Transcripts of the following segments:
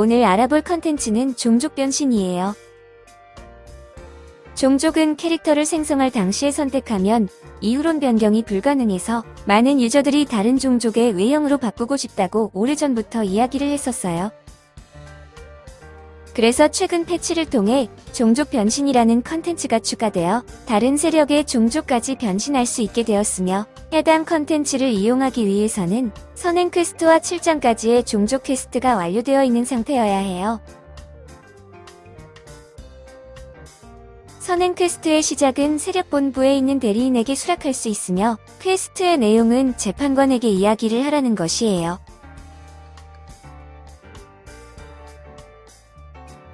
오늘 알아볼 컨텐츠는 종족 변신이에요. 종족은 캐릭터를 생성할 당시에 선택하면 이후론 변경이 불가능해서 많은 유저들이 다른 종족의 외형으로 바꾸고 싶다고 오래전부터 이야기를 했었어요. 그래서 최근 패치를 통해 종족 변신이라는 컨텐츠가 추가되어 다른 세력의 종족까지 변신할 수 있게 되었으며 해당 컨텐츠를 이용하기 위해서는 선행 퀘스트와 7장까지의 종족 퀘스트가 완료되어 있는 상태여야 해요. 선행 퀘스트의 시작은 세력본부에 있는 대리인에게 수락할 수 있으며 퀘스트의 내용은 재판관에게 이야기를 하라는 것이에요.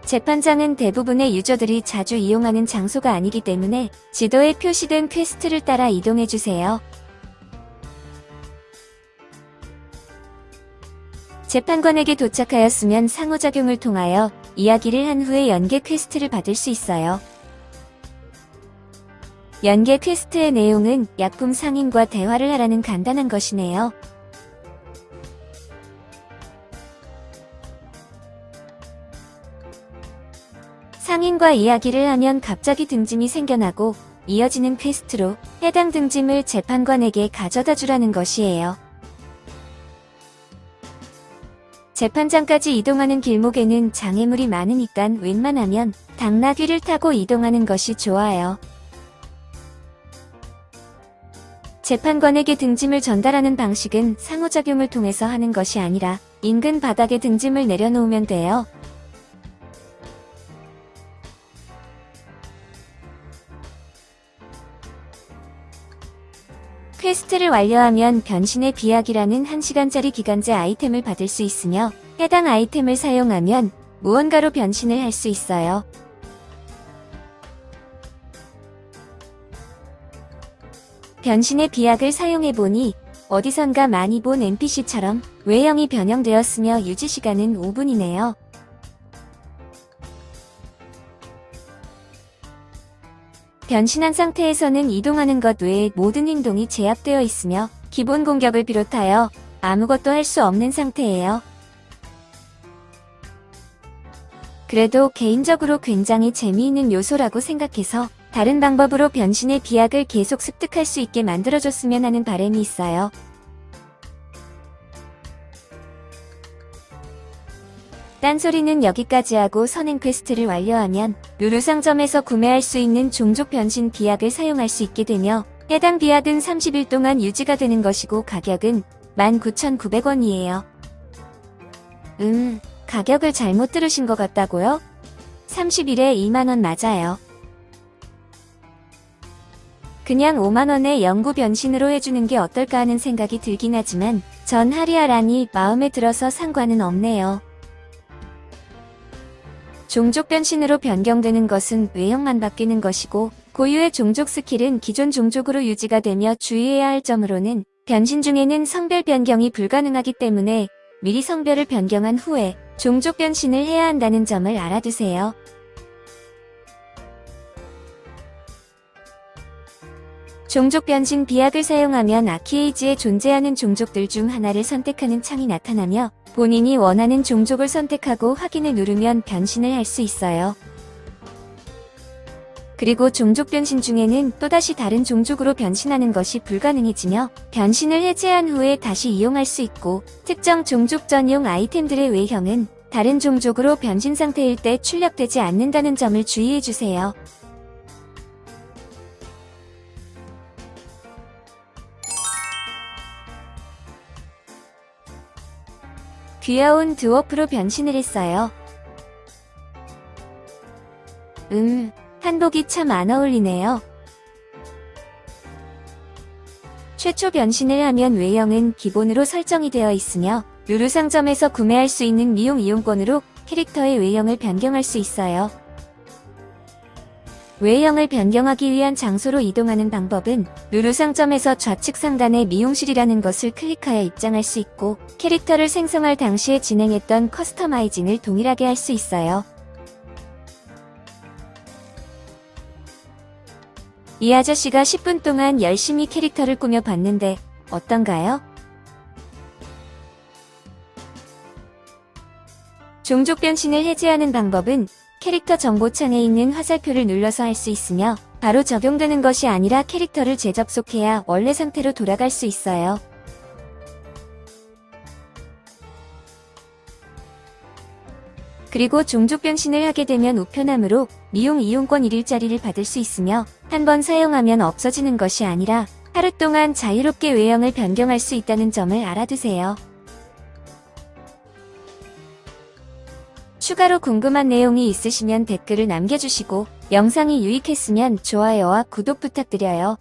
재판장은 대부분의 유저들이 자주 이용하는 장소가 아니기 때문에 지도에 표시된 퀘스트를 따라 이동해주세요. 재판관에게 도착하였으면 상호작용을 통하여 이야기를 한 후에 연계 퀘스트를 받을 수 있어요. 연계 퀘스트의 내용은 약품 상인과 대화를 하라는 간단한 것이네요. 상인과 이야기를 하면 갑자기 등짐이 생겨나고 이어지는 퀘스트로 해당 등짐을 재판관에게 가져다 주라는 것이에요. 재판장까지 이동하는 길목에는 장애물이 많으니까 웬만하면 당나귀를 타고 이동하는 것이 좋아요. 재판관에게 등짐을 전달하는 방식은 상호작용을 통해서 하는 것이 아니라 인근 바닥에 등짐을 내려놓으면 돼요. 퀘스트를 완료하면 변신의 비약이라는 1시간짜리 기간제 아이템을 받을 수 있으며 해당 아이템을 사용하면 무언가로 변신을 할 수 있어요. 변신의 비약을 사용해보니 어디선가 많이 본 NPC처럼 외형이 변형되었으며 유지시간은 5분이네요. 변신한 상태에서는 이동하는 것 외에 모든 행동이 제압되어 있으며 기본 공격을 비롯하여 아무것도 할 수 없는 상태예요. 그래도 개인적으로 굉장히 재미있는 요소라고 생각해서 다른 방법으로 변신의 비약을 계속 습득할 수 있게 만들어줬으면 하는 바람이 있어요. 딴소리는 여기까지 하고 선행 quest를 완료하면 루루 상점에서 구매할 수 있는 종족 변신 비약을 사용할 수 있게 되며 해당 비약은 30일 동안 유지가 되는 것이고 가격은 19,900원이에요. 음, 가격을 잘못 들으신 것 같다고요? 30일에 2만원 맞아요. 그냥 5만원의 영구 변신으로 해주는 게 어떨까 하는 생각이 들긴 하지만 전 하리아라니 마음에 들어서 상관은 없네요. 종족 변신으로 변경되는 것은 외형만 바뀌는 것이고 고유의 종족 스킬은 기존 종족으로 유지가 되며 주의해야 할 점으로는 변신 중에는 성별 변경이 불가능하기 때문에 미리 성별을 변경한 후에 종족 변신을 해야 한다는 점을 알아두세요. 종족 변신 비약을 사용하면 아키에이지에 존재하는 종족들 중 하나를 선택하는 창이 나타나며 본인이 원하는 종족을 선택하고 확인을 누르면 변신을 할 수 있어요. 그리고 종족 변신 중에는 또다시 다른 종족으로 변신하는 것이 불가능해지며 변신을 해제한 후에 다시 이용할 수 있고 특정 종족 전용 아이템들의 외형은 다른 종족으로 변신 상태일 때 출력되지 않는다는 점을 주의해주세요. 귀여운 dwarf로 변신을 했어요. 음, 한복이 참 안 어울리네요. 최초 변신을 하면 외형은 기본으로 설정이 되어 있으며 루루 상점에서 구매할 수 있는 미용 이용권으로 캐릭터의 외형을 변경할 수 있어요. 외형을 변경하기 위한 장소로 이동하는 방법은 루루 상점에서 좌측 상단에 미용실이라는 것을 클릭하여 입장할 수 있고 캐릭터를 생성할 당시에 진행했던 customizing을 동일하게 할 수 있어요. 이 아저씨가 10분 동안 열심히 캐릭터를 꾸며봤는데 어떤가요? 종족 변신을 해제하는 방법은 캐릭터 정보창에 있는 화살표를 눌러서 할 수 있으며 바로 적용되는 것이 아니라 캐릭터를 재접속해야 원래 상태로 돌아갈 수 있어요. 그리고 종족 변신을 하게 되면 우편함으로 미용 이용권 1일짜리를 받을 수 있으며 한 번 사용하면 없어지는 것이 아니라 하루 동안 자유롭게 외형을 변경할 수 있다는 점을 알아두세요. 추가로 궁금한 내용이 있으시면 댓글을 남겨주시고 영상이 유익했으면 좋아요와 구독 부탁드려요.